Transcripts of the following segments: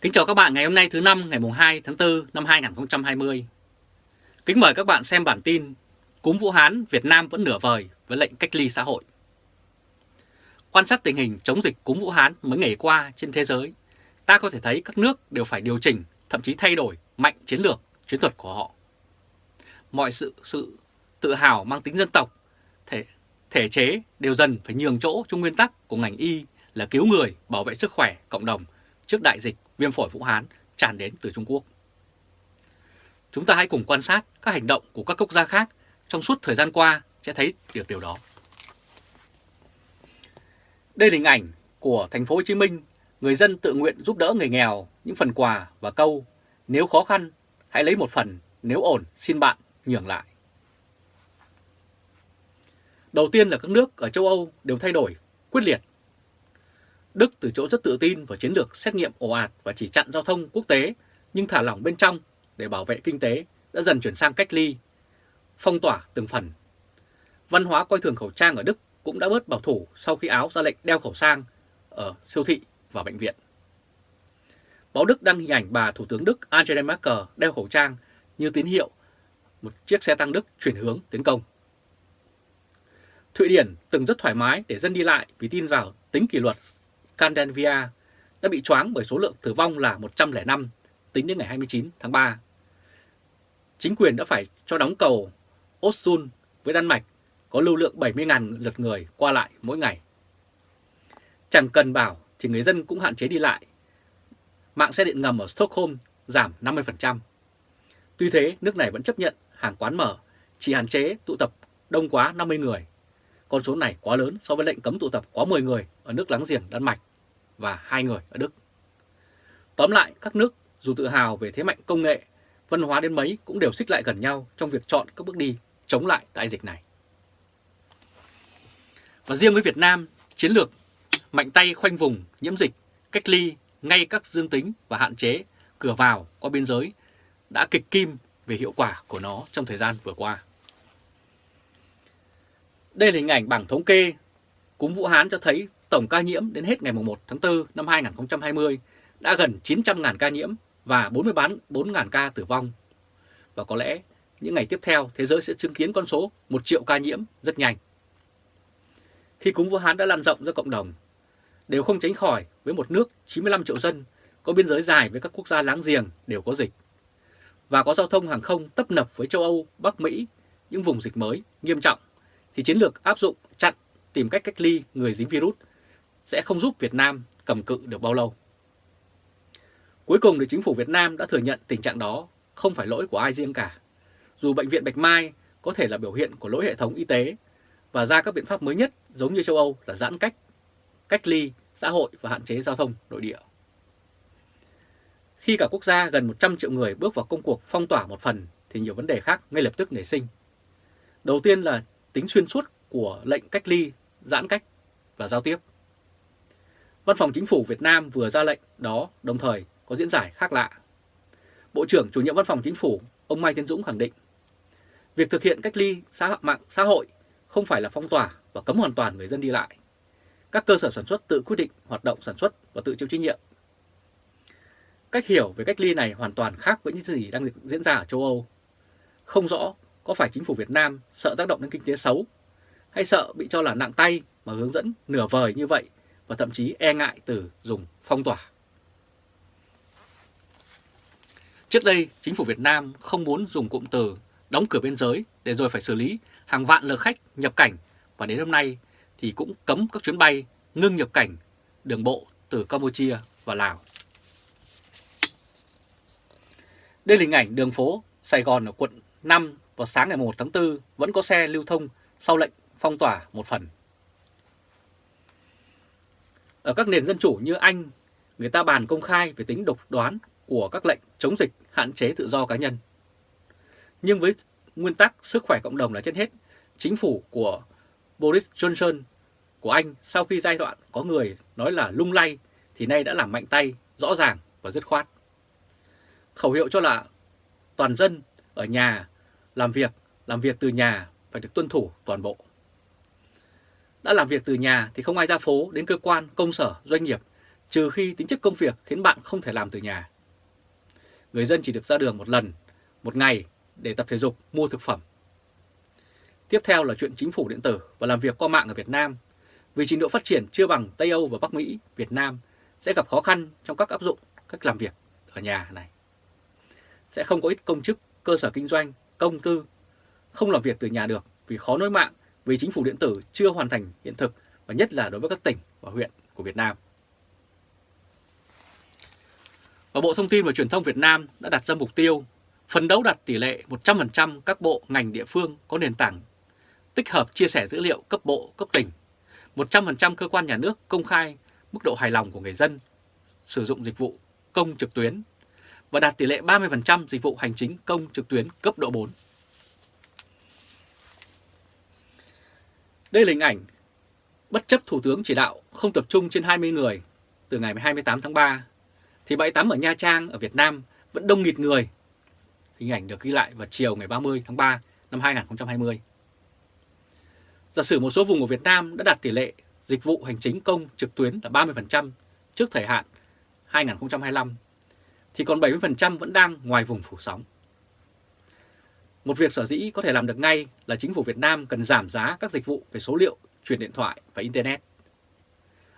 Kính chào các bạn ngày hôm nay thứ năm ngày 2 tháng 4 năm 2020. Kính mời các bạn xem bản tin Cúm Vũ Hán Việt Nam vẫn nửa vời với lệnh cách ly xã hội. Quan sát tình hình chống dịch cúm Vũ Hán mấy ngày qua trên thế giới, ta có thể thấy các nước đều phải điều chỉnh, thậm chí thay đổi mạnh chiến lược, chiến thuật của họ. Mọi sự sự tự hào mang tính dân tộc, thể, thể chế đều dần phải nhường chỗ cho nguyên tắc của ngành y là cứu người, bảo vệ sức khỏe cộng đồng trước đại dịch viêm phổi Vũ Hán tràn đến từ Trung Quốc. Chúng ta hãy cùng quan sát các hành động của các quốc gia khác trong suốt thời gian qua sẽ thấy được điều đó. Đây là hình ảnh của thành phố Hồ Chí Minh, người dân tự nguyện giúp đỡ người nghèo những phần quà và câu nếu khó khăn hãy lấy một phần, nếu ổn xin bạn nhường lại. Đầu tiên là các nước ở châu Âu đều thay đổi quyết liệt Đức từ chỗ rất tự tin vào chiến lược xét nghiệm ồ ạt và chỉ chặn giao thông quốc tế nhưng thả lỏng bên trong để bảo vệ kinh tế đã dần chuyển sang cách ly, phong tỏa từng phần. Văn hóa coi thường khẩu trang ở Đức cũng đã bớt bảo thủ sau khi Áo ra lệnh đeo khẩu trang ở siêu thị và bệnh viện. Báo Đức đăng hình ảnh bà Thủ tướng Đức Angela Merkel đeo khẩu trang như tín hiệu một chiếc xe tăng Đức chuyển hướng tiến công. Thụy Điển từng rất thoải mái để dân đi lại vì tin vào tính kỷ luật Scandinavia đã bị choáng bởi số lượng tử vong là 105 tính đến ngày 29 tháng 3. Chính quyền đã phải cho đóng cầu Osun với Đan Mạch có lưu lượng 70.000 lượt người qua lại mỗi ngày. Chẳng cần bảo thì người dân cũng hạn chế đi lại. Mạng xe điện ngầm ở Stockholm giảm 50%. Tuy thế, nước này vẫn chấp nhận hàng quán mở, chỉ hạn chế tụ tập đông quá 50 người. Con số này quá lớn so với lệnh cấm tụ tập quá 10 người ở nước láng giềng Đan Mạch và hai người ở Đức. Tóm lại, các nước dù tự hào về thế mạnh công nghệ, văn hóa đến mấy cũng đều xích lại gần nhau trong việc chọn các bước đi chống lại đại dịch này. Và riêng với Việt Nam, chiến lược mạnh tay khoanh vùng, nhiễm dịch, cách ly ngay các dương tính và hạn chế cửa vào qua biên giới đã kịch kim về hiệu quả của nó trong thời gian vừa qua. Đây là hình ảnh bảng thống kê cúm Vũ Hán cho thấy tổng ca nhiễm đến hết ngày 1 tháng 4 năm 2020 đã gần 900.000 ca nhiễm và 44.000 ca tử vong. Và có lẽ những ngày tiếp theo thế giới sẽ chứng kiến con số 1 triệu ca nhiễm rất nhanh. Khi cúm Vũ Hán đã lan rộng ra cộng đồng, đều không tránh khỏi với một nước 95 triệu dân có biên giới dài với các quốc gia láng giềng đều có dịch và có giao thông hàng không tấp nập với châu Âu, Bắc Mỹ, những vùng dịch mới nghiêm trọng thì chiến lược áp dụng chặn tìm cách cách ly người dính virus sẽ không giúp Việt Nam cầm cự được bao lâu. Cuối cùng thì chính phủ Việt Nam đã thừa nhận tình trạng đó không phải lỗi của ai riêng cả. Dù Bệnh viện Bạch Mai có thể là biểu hiện của lỗi hệ thống y tế và ra các biện pháp mới nhất giống như châu Âu là giãn cách, cách ly, xã hội và hạn chế giao thông nội địa. Khi cả quốc gia gần 100 triệu người bước vào công cuộc phong tỏa một phần thì nhiều vấn đề khác ngay lập tức nảy sinh. Đầu tiên là tính xuyên suốt của lệnh cách ly, giãn cách và giao tiếp. Văn phòng Chính phủ Việt Nam vừa ra lệnh đó, đồng thời có diễn giải khác lạ. Bộ trưởng chủ nhiệm Văn phòng Chính phủ, ông Mai Tiến Dũng khẳng định, việc thực hiện cách ly xã mạng xã hội không phải là phong tỏa và cấm hoàn toàn người dân đi lại. Các cơ sở sản xuất tự quyết định hoạt động sản xuất và tự chịu trách nhiệm. Cách hiểu về cách ly này hoàn toàn khác với những gì đang diễn ra ở châu Âu. Không rõ có phải chính phủ Việt Nam sợ tác động đến kinh tế xấu, hay sợ bị cho là nặng tay mà hướng dẫn nửa vời như vậy và thậm chí e ngại từ dùng phong tỏa. Trước đây, chính phủ Việt Nam không muốn dùng cụm từ đóng cửa biên giới để rồi phải xử lý hàng vạn lượt khách nhập cảnh và đến hôm nay thì cũng cấm các chuyến bay ngưng nhập cảnh đường bộ từ Campuchia và Lào. Đây là hình ảnh đường phố Sài Gòn ở quận 5 vào sáng ngày 1 tháng 4 vẫn có xe lưu thông sau lệnh phong tỏa một phần. Ở các nền dân chủ như Anh, người ta bàn công khai về tính độc đoán của các lệnh chống dịch hạn chế tự do cá nhân. Nhưng với nguyên tắc sức khỏe cộng đồng là trên hết, chính phủ của Boris Johnson của Anh sau khi giai đoạn có người nói là lung lay thì nay đã làm mạnh tay, rõ ràng và dứt khoát. Khẩu hiệu cho là toàn dân ở nhà làm việc, làm việc từ nhà phải được tuân thủ toàn bộ. Đã làm việc từ nhà thì không ai ra phố đến cơ quan, công sở, doanh nghiệp trừ khi tính chất công việc khiến bạn không thể làm từ nhà. Người dân chỉ được ra đường một lần, một ngày để tập thể dục, mua thực phẩm. Tiếp theo là chuyện chính phủ điện tử và làm việc qua mạng ở Việt Nam. Vì trình độ phát triển chưa bằng Tây Âu và Bắc Mỹ, Việt Nam sẽ gặp khó khăn trong các áp dụng cách làm việc ở nhà này. Sẽ không có ít công chức, cơ sở kinh doanh, công tư không làm việc từ nhà được vì khó nối mạng vì chính phủ điện tử chưa hoàn thành hiện thực và nhất là đối với các tỉnh và huyện của Việt Nam. Và Bộ Thông tin và Truyền thông Việt Nam đã đặt ra mục tiêu phấn đấu đạt tỷ lệ 100% các bộ ngành địa phương có nền tảng tích hợp chia sẻ dữ liệu cấp bộ, cấp tỉnh, 100% cơ quan nhà nước công khai mức độ hài lòng của người dân sử dụng dịch vụ công trực tuyến và đạt tỷ lệ 30% dịch vụ hành chính công trực tuyến cấp độ 4. Đây là hình ảnh bất chấp Thủ tướng chỉ đạo không tập trung trên 20 người từ ngày 28 tháng 3, thì bãi tắm ở Nha Trang ở Việt Nam vẫn đông nghịt người. Hình ảnh được ghi lại vào chiều ngày 30 tháng 3 năm 2020. Giả sử một số vùng của Việt Nam đã đạt tỷ lệ dịch vụ hành chính công trực tuyến là 30% trước thời hạn 2025, thì còn 70% vẫn đang ngoài vùng phủ sóng. Một việc sở dĩ có thể làm được ngay là chính phủ Việt Nam cần giảm giá các dịch vụ về số liệu, truyền điện thoại và Internet.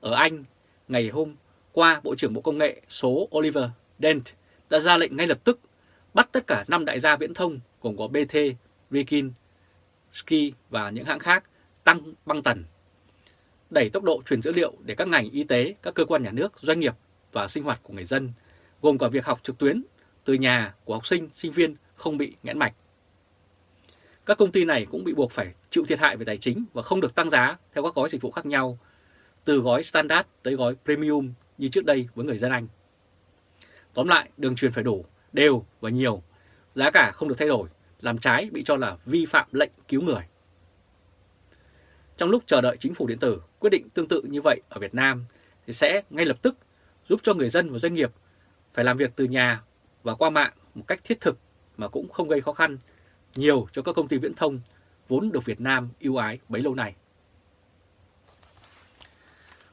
Ở Anh, ngày hôm qua Bộ trưởng Bộ Công nghệ số Oliver Dent đã ra lệnh ngay lập tức bắt tất cả 5 đại gia viễn thông gồm có BT, Rikin, Ski và những hãng khác tăng băng tần, đẩy tốc độ truyền dữ liệu để các ngành y tế, các cơ quan nhà nước, doanh nghiệp và sinh hoạt của người dân, gồm cả việc học trực tuyến từ nhà của học sinh, sinh viên không bị nghẽn mạch. Các công ty này cũng bị buộc phải chịu thiệt hại về tài chính và không được tăng giá theo các gói dịch vụ khác nhau, từ gói standard tới gói premium như trước đây với người dân Anh. Tóm lại, đường truyền phải đủ, đều và nhiều, giá cả không được thay đổi, làm trái bị cho là vi phạm lệnh cứu người. Trong lúc chờ đợi chính phủ điện tử quyết định tương tự như vậy ở Việt Nam thì sẽ ngay lập tức giúp cho người dân và doanh nghiệp phải làm việc từ nhà và qua mạng một cách thiết thực mà cũng không gây khó khăn nhiều cho các công ty viễn thông vốn được Việt Nam ưu ái bấy lâu nay.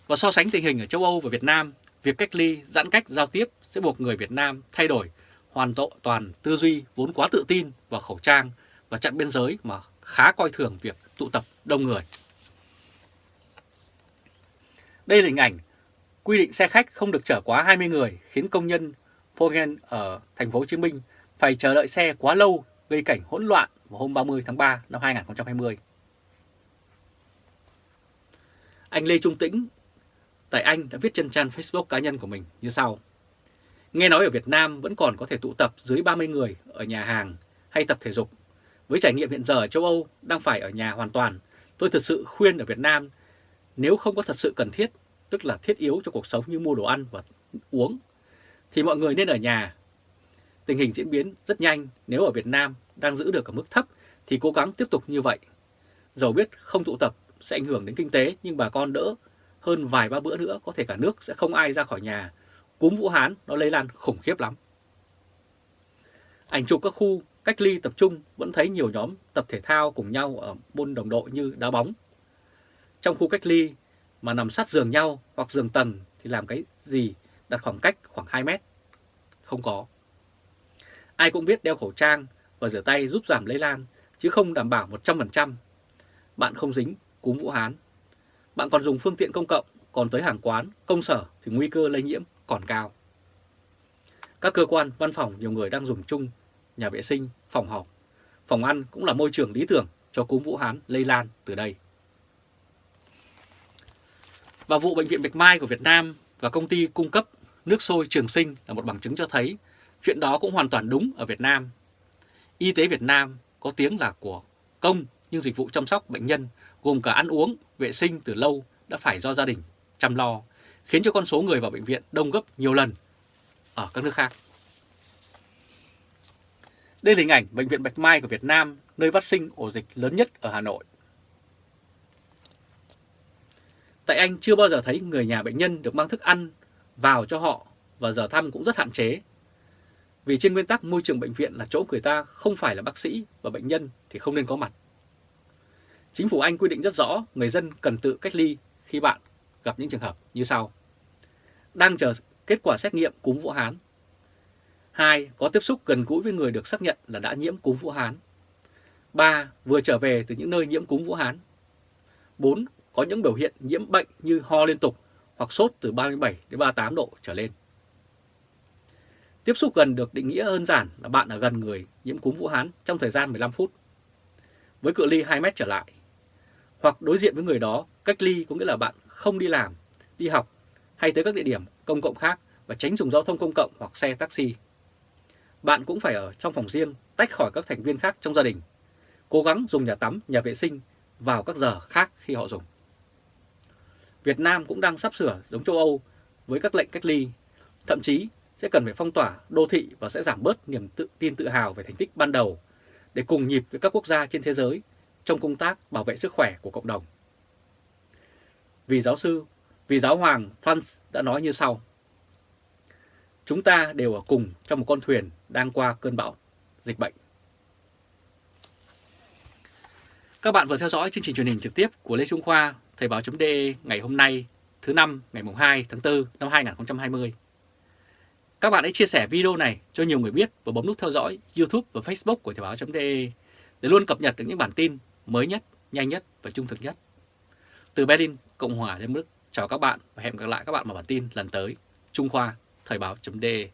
Và so sánh tình hình ở châu Âu và Việt Nam, việc cách ly, giãn cách giao tiếp sẽ buộc người Việt Nam thay đổi hoàn toàn tư duy vốn quá tự tin vào khẩu trang và chặn biên giới mà khá coi thường việc tụ tập đông người. Đây là hình ảnh quy định xe khách không được chở quá 20 người khiến công nhân Pogen ở thành phố Hồ Chí Minh phải chờ đợi xe quá lâu gây cảnh hỗn loạn vào hôm 30 tháng 3 năm 2020. Anh Lê Trung Tĩnh tại Anh đã viết trên trang Facebook cá nhân của mình như sau. Nghe nói ở Việt Nam vẫn còn có thể tụ tập dưới 30 người ở nhà hàng hay tập thể dục. Với trải nghiệm hiện giờ ở châu Âu đang phải ở nhà hoàn toàn, tôi thực sự khuyên ở Việt Nam nếu không có thật sự cần thiết, tức là thiết yếu cho cuộc sống như mua đồ ăn và uống, thì mọi người nên ở nhà. Tình hình diễn biến rất nhanh, nếu ở Việt Nam đang giữ được ở mức thấp thì cố gắng tiếp tục như vậy. Dầu biết không tụ tập sẽ ảnh hưởng đến kinh tế, nhưng bà con đỡ hơn vài ba bữa nữa, có thể cả nước sẽ không ai ra khỏi nhà. Cúm Vũ Hán nó lây lan khủng khiếp lắm. Ảnh chụp các khu cách ly tập trung vẫn thấy nhiều nhóm tập thể thao cùng nhau ở môn đồng đội như đá bóng. Trong khu cách ly mà nằm sát giường nhau hoặc giường tầng thì làm cái gì đặt khoảng cách khoảng 2 mét? Không có. Ai cũng biết đeo khẩu trang và rửa tay giúp giảm lây lan chứ không đảm bảo 100%. Bạn không dính cúm Vũ Hán bạn còn dùng phương tiện công cộng, còn tới hàng quán, công sở thì nguy cơ lây nhiễm còn cao. Các cơ quan, văn phòng nhiều người đang dùng chung nhà vệ sinh, phòng họp. Phòng ăn cũng là môi trường lý tưởng cho cúm Vũ Hán lây lan từ đây. Và vụ Bệnh viện Bạch Mai của Việt Nam và công ty cung cấp nước sôi Trường Sinh là một bằng chứng cho thấy chuyện đó cũng hoàn toàn đúng ở Việt Nam. Y tế Việt Nam có tiếng là của công nhưng dịch vụ chăm sóc bệnh nhân gồm cả ăn uống, vệ sinh từ lâu đã phải do gia đình chăm lo, khiến cho con số người vào bệnh viện đông gấp nhiều lần ở các nước khác. Đây là hình ảnh Bệnh viện Bạch Mai của Việt Nam, nơi phát sinh ổ dịch lớn nhất ở Hà Nội. Tại Anh chưa bao giờ thấy người nhà bệnh nhân được mang thức ăn vào cho họ và giờ thăm cũng rất hạn chế. Vì trên nguyên tắc môi trường bệnh viện là chỗ người ta không phải là bác sĩ và bệnh nhân thì không nên có mặt. Chính phủ Anh quy định rất rõ người dân cần tự cách ly khi bạn gặp những trường hợp như sau. đang chờ kết quả xét nghiệm cúm Vũ Hán. 2. Có tiếp xúc gần gũi với người được xác nhận là đã nhiễm cúm Vũ Hán. 3. Vừa trở về từ những nơi nhiễm cúm Vũ Hán. 4. Có những biểu hiện nhiễm bệnh như ho liên tục hoặc sốt từ 37 đến 38 độ trở lên. Tiếp xúc gần được định nghĩa đơn giản là bạn ở gần người nhiễm cúm Vũ Hán trong thời gian 15 phút, với cự ly 2 mét trở lại. Hoặc đối diện với người đó, cách ly có nghĩa là bạn không đi làm, đi học hay tới các địa điểm công cộng khác và tránh dùng giao thông công cộng hoặc xe taxi. Bạn cũng phải ở trong phòng riêng, tách khỏi các thành viên khác trong gia đình. Cố gắng dùng nhà tắm, nhà vệ sinh vào các giờ khác khi họ dùng. Việt Nam cũng đang sắp sửa giống châu Âu với các lệnh cách ly, thậm chí sẽ cần phải phong tỏa đô thị và sẽ giảm bớt niềm tự tin tự hào về thành tích ban đầu để cùng nhịp với các quốc gia trên thế giới trong công tác bảo vệ sức khỏe của cộng đồng. Vì giáo sư, vì giáo hoàng Franz đã nói như sau. Chúng ta đều ở cùng trong một con thuyền đang qua cơn bão dịch bệnh. Các bạn vừa theo dõi chương trình truyền hình trực tiếp của Lê Trung Khoa, Thời báo.de ngày hôm nay, thứ năm ngày 2 tháng 4 năm 2020. Các bạn hãy chia sẻ video này cho nhiều người biết và bấm nút theo dõi YouTube và Facebook của Thời báo.de để luôn cập nhật được những bản tin mới nhất, nhanh nhất và trung thực nhất. Từ Berlin, Cộng hòa Liên bang Đức, chào các bạn và hẹn gặp lại các bạn vào bản tin lần tới. Trung Khoa, Thời báo.de